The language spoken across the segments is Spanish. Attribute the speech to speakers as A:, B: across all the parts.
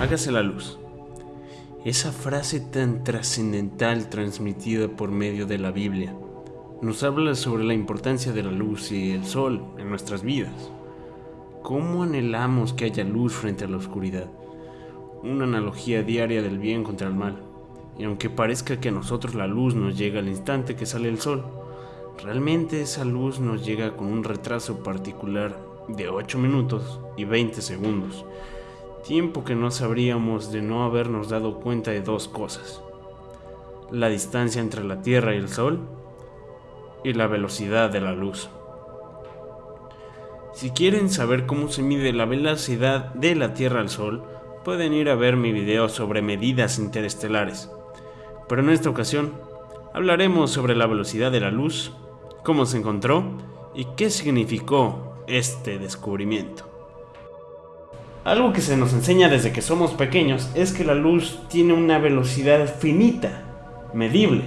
A: hágase la luz. Esa frase tan trascendental transmitida por medio de la Biblia nos habla sobre la importancia de la luz y el sol en nuestras vidas. ¿Cómo anhelamos que haya luz frente a la oscuridad? Una analogía diaria del bien contra el mal. Y aunque parezca que a nosotros la luz nos llega al instante que sale el sol, realmente esa luz nos llega con un retraso particular de 8 minutos y 20 segundos tiempo que no sabríamos de no habernos dado cuenta de dos cosas. La distancia entre la Tierra y el Sol y la velocidad de la luz. Si quieren saber cómo se mide la velocidad de la Tierra al Sol, pueden ir a ver mi video sobre medidas interestelares. Pero en esta ocasión hablaremos sobre la velocidad de la luz, cómo se encontró y qué significó este descubrimiento. Algo que se nos enseña desde que somos pequeños es que la luz tiene una velocidad finita, medible,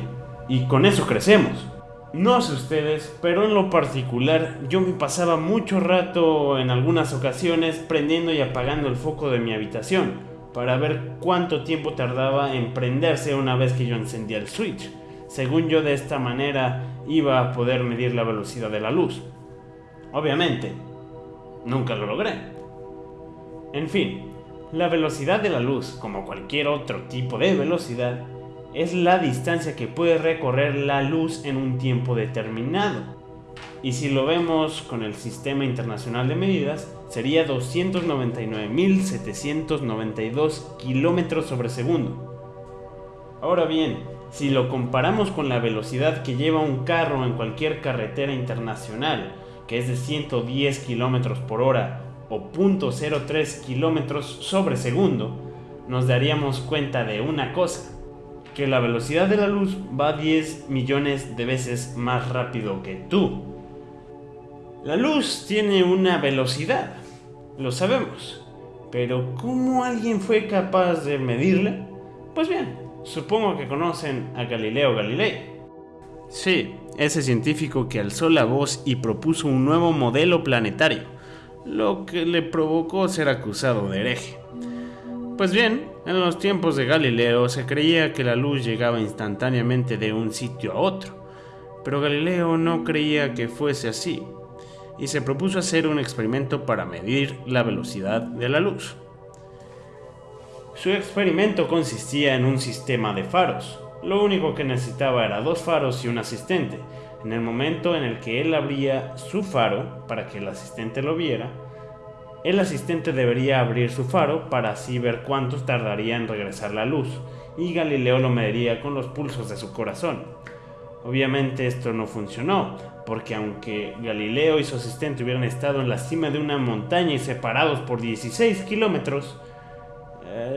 A: y con eso crecemos. No sé ustedes, pero en lo particular yo me pasaba mucho rato en algunas ocasiones prendiendo y apagando el foco de mi habitación para ver cuánto tiempo tardaba en prenderse una vez que yo encendía el switch. Según yo de esta manera iba a poder medir la velocidad de la luz. Obviamente, nunca lo logré. En fin, la velocidad de la luz, como cualquier otro tipo de velocidad, es la distancia que puede recorrer la luz en un tiempo determinado. Y si lo vemos con el Sistema Internacional de Medidas, sería 299.792 kilómetros sobre segundo. Ahora bien, si lo comparamos con la velocidad que lleva un carro en cualquier carretera internacional, que es de 110 kilómetros por hora o 0.03 kilómetros sobre segundo, nos daríamos cuenta de una cosa, que la velocidad de la luz va 10 millones de veces más rápido que tú. La luz tiene una velocidad, lo sabemos, pero ¿cómo alguien fue capaz de medirla? Pues bien, supongo que conocen a Galileo Galilei. Sí, ese científico que alzó la voz y propuso un nuevo modelo planetario lo que le provocó ser acusado de hereje. Pues bien, en los tiempos de Galileo se creía que la luz llegaba instantáneamente de un sitio a otro, pero Galileo no creía que fuese así, y se propuso hacer un experimento para medir la velocidad de la luz. Su experimento consistía en un sistema de faros. Lo único que necesitaba era dos faros y un asistente, en el momento en el que él abría su faro para que el asistente lo viera, el asistente debería abrir su faro para así ver cuánto tardaría en regresar la luz, y Galileo lo mediría con los pulsos de su corazón. Obviamente esto no funcionó, porque aunque Galileo y su asistente hubieran estado en la cima de una montaña y separados por 16 kilómetros,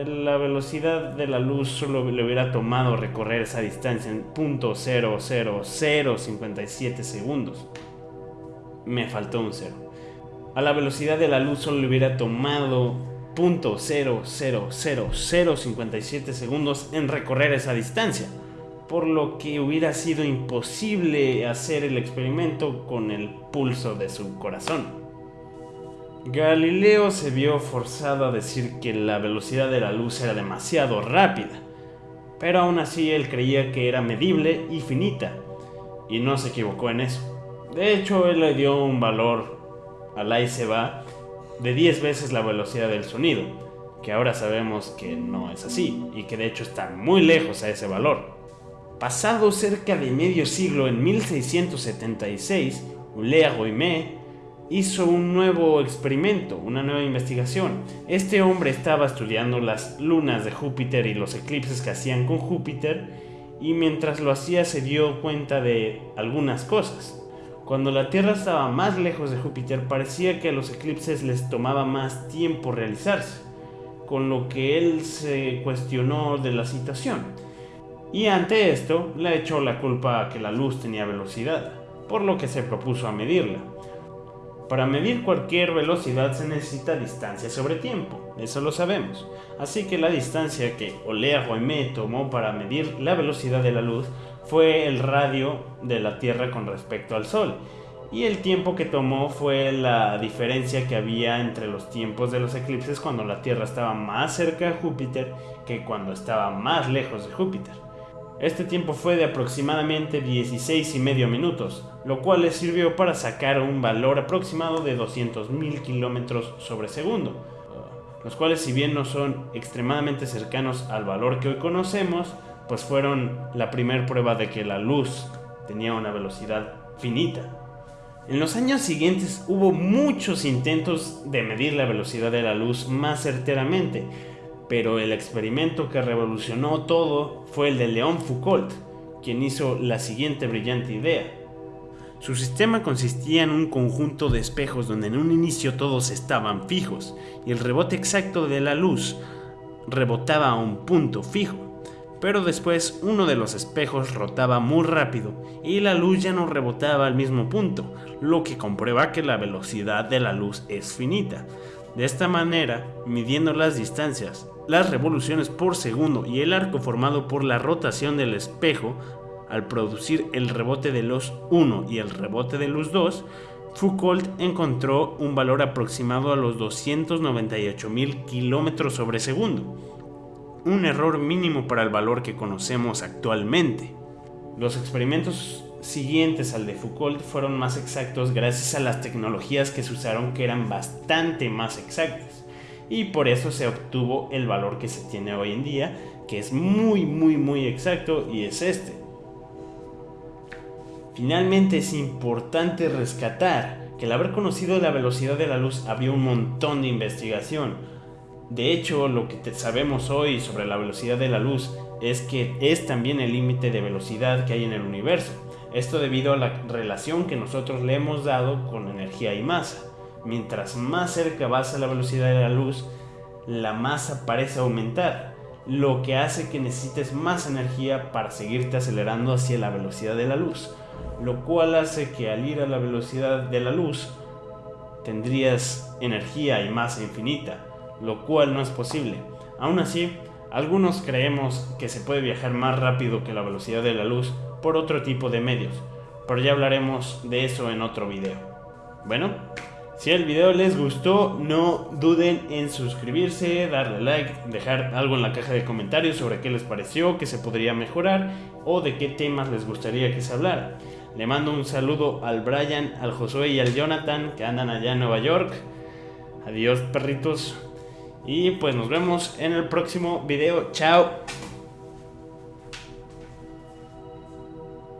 A: la velocidad de la luz solo le hubiera tomado recorrer esa distancia en .00057 segundos. Me faltó un cero. A la velocidad de la luz solo le hubiera tomado .00057 segundos en recorrer esa distancia, por lo que hubiera sido imposible hacer el experimento con el pulso de su corazón. Galileo se vio forzado a decir que la velocidad de la luz era demasiado rápida, pero aún así él creía que era medible y finita, y no se equivocó en eso. De hecho, él le dio un valor al ahí se va de 10 veces la velocidad del sonido, que ahora sabemos que no es así, y que de hecho está muy lejos a ese valor. Pasado cerca de medio siglo en 1676, Ulea Goimé hizo un nuevo experimento, una nueva investigación. Este hombre estaba estudiando las lunas de Júpiter y los eclipses que hacían con Júpiter y mientras lo hacía se dio cuenta de algunas cosas. Cuando la Tierra estaba más lejos de Júpiter parecía que a los eclipses les tomaba más tiempo realizarse, con lo que él se cuestionó de la situación. Y ante esto le echó la culpa a que la luz tenía velocidad, por lo que se propuso a medirla. Para medir cualquier velocidad se necesita distancia sobre tiempo, eso lo sabemos. Así que la distancia que Olea Roemé tomó para medir la velocidad de la luz fue el radio de la Tierra con respecto al Sol. y el tiempo que tomó fue la diferencia que había entre los tiempos de los eclipses cuando la Tierra estaba más cerca de Júpiter que cuando estaba más lejos de Júpiter. Este tiempo fue de aproximadamente 16 y medio minutos, lo cual le sirvió para sacar un valor aproximado de 200.000 kilómetros sobre segundo, los cuales si bien no son extremadamente cercanos al valor que hoy conocemos, pues fueron la primera prueba de que la luz tenía una velocidad finita. En los años siguientes hubo muchos intentos de medir la velocidad de la luz más certeramente, pero el experimento que revolucionó todo fue el de León Foucault, quien hizo la siguiente brillante idea. Su sistema consistía en un conjunto de espejos donde en un inicio todos estaban fijos y el rebote exacto de la luz rebotaba a un punto fijo pero después uno de los espejos rotaba muy rápido y la luz ya no rebotaba al mismo punto, lo que comprueba que la velocidad de la luz es finita. De esta manera, midiendo las distancias, las revoluciones por segundo y el arco formado por la rotación del espejo, al producir el rebote de luz 1 y el rebote de luz 2, Foucault encontró un valor aproximado a los 298.000 kilómetros sobre segundo un error mínimo para el valor que conocemos actualmente. Los experimentos siguientes al de Foucault fueron más exactos gracias a las tecnologías que se usaron que eran bastante más exactas y por eso se obtuvo el valor que se tiene hoy en día que es muy muy muy exacto y es este. Finalmente es importante rescatar que al haber conocido la velocidad de la luz había un montón de investigación, de hecho, lo que sabemos hoy sobre la velocidad de la luz es que es también el límite de velocidad que hay en el universo. Esto debido a la relación que nosotros le hemos dado con energía y masa. Mientras más cerca vas a la velocidad de la luz, la masa parece aumentar, lo que hace que necesites más energía para seguirte acelerando hacia la velocidad de la luz, lo cual hace que al ir a la velocidad de la luz tendrías energía y masa infinita, lo cual no es posible. Aún así, algunos creemos que se puede viajar más rápido que la velocidad de la luz por otro tipo de medios, pero ya hablaremos de eso en otro video. Bueno, si el video les gustó, no duden en suscribirse, darle like, dejar algo en la caja de comentarios sobre qué les pareció, qué se podría mejorar o de qué temas les gustaría que se hablara. Le mando un saludo al Brian, al Josué y al Jonathan que andan allá en Nueva York. Adiós perritos. Y pues nos vemos en el próximo video. Chao.